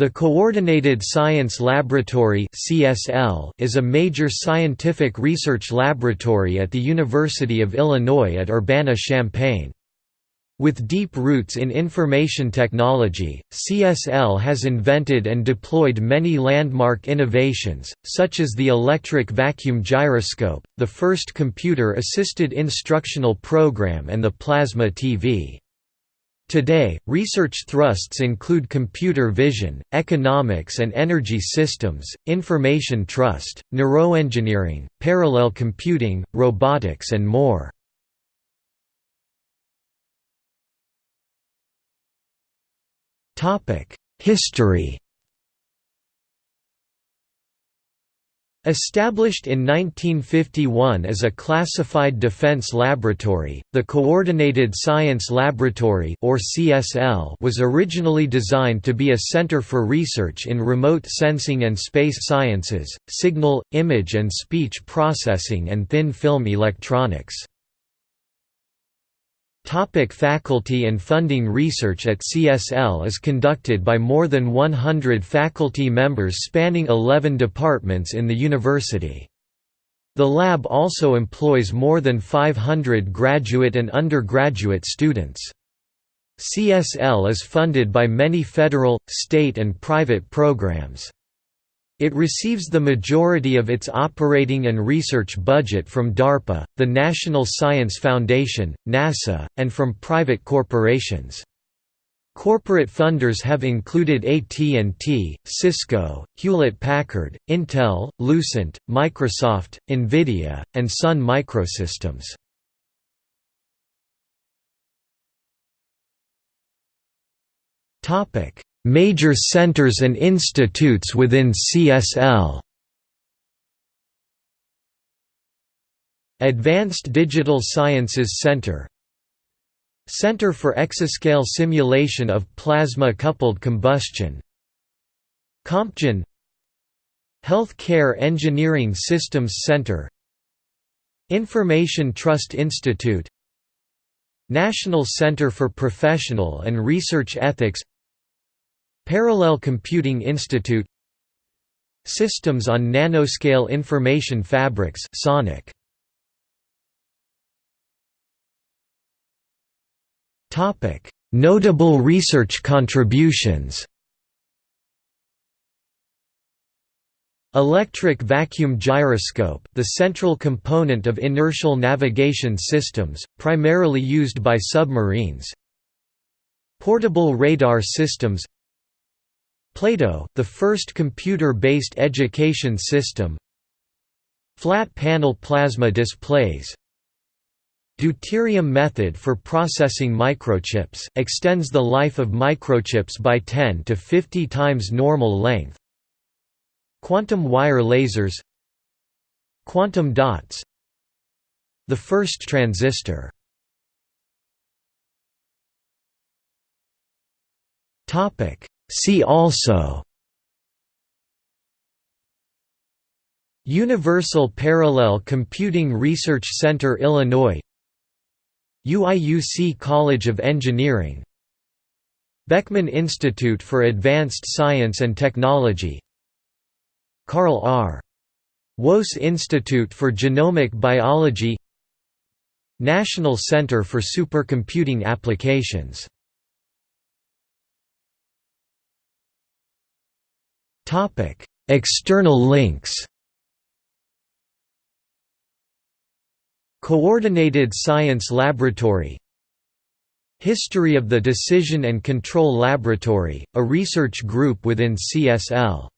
The Coordinated Science Laboratory is a major scientific research laboratory at the University of Illinois at Urbana-Champaign. With deep roots in information technology, CSL has invented and deployed many landmark innovations, such as the electric vacuum gyroscope, the first computer-assisted instructional program and the plasma TV. Today, research thrusts include computer vision, economics and energy systems, information trust, neuroengineering, parallel computing, robotics and more. History Established in 1951 as a classified defense laboratory, the Coordinated Science Laboratory or CSL was originally designed to be a center for research in remote sensing and space sciences, signal, image and speech processing and thin film electronics. Topic faculty and funding Research at CSL is conducted by more than 100 faculty members spanning 11 departments in the university. The lab also employs more than 500 graduate and undergraduate students. CSL is funded by many federal, state and private programs. It receives the majority of its operating and research budget from DARPA, the National Science Foundation, NASA, and from private corporations. Corporate funders have included AT&T, Cisco, Hewlett-Packard, Intel, Lucent, Microsoft, Nvidia, and Sun Microsystems. Major centers and institutes within CSL Advanced Digital Sciences Center. Center for Exascale Simulation of Plasma-Coupled Combustion. CompGen Health Care Engineering Systems Center. Information Trust Institute. National Center for Professional and Research Ethics Parallel Computing Institute Systems on Nanoscale Information Fabrics SONIC. Topic: Notable research contributions. Electric vacuum gyroscope the central component of inertial navigation systems, primarily used by submarines Portable radar systems Plato, the first computer-based education system. Flat panel plasma displays. Deuterium method for processing microchips, extends the life of microchips by 10 to 50 times normal length. Quantum wire lasers. Quantum dots. The first transistor See also Universal Parallel Computing Research Center Illinois UIUC College of Engineering Beckman Institute for Advanced Science and Technology Carl R. Woese Institute for Genomic Biology National Center for Supercomputing Applications External links Coordinated Science Laboratory History of the Decision and Control Laboratory, a research group within CSL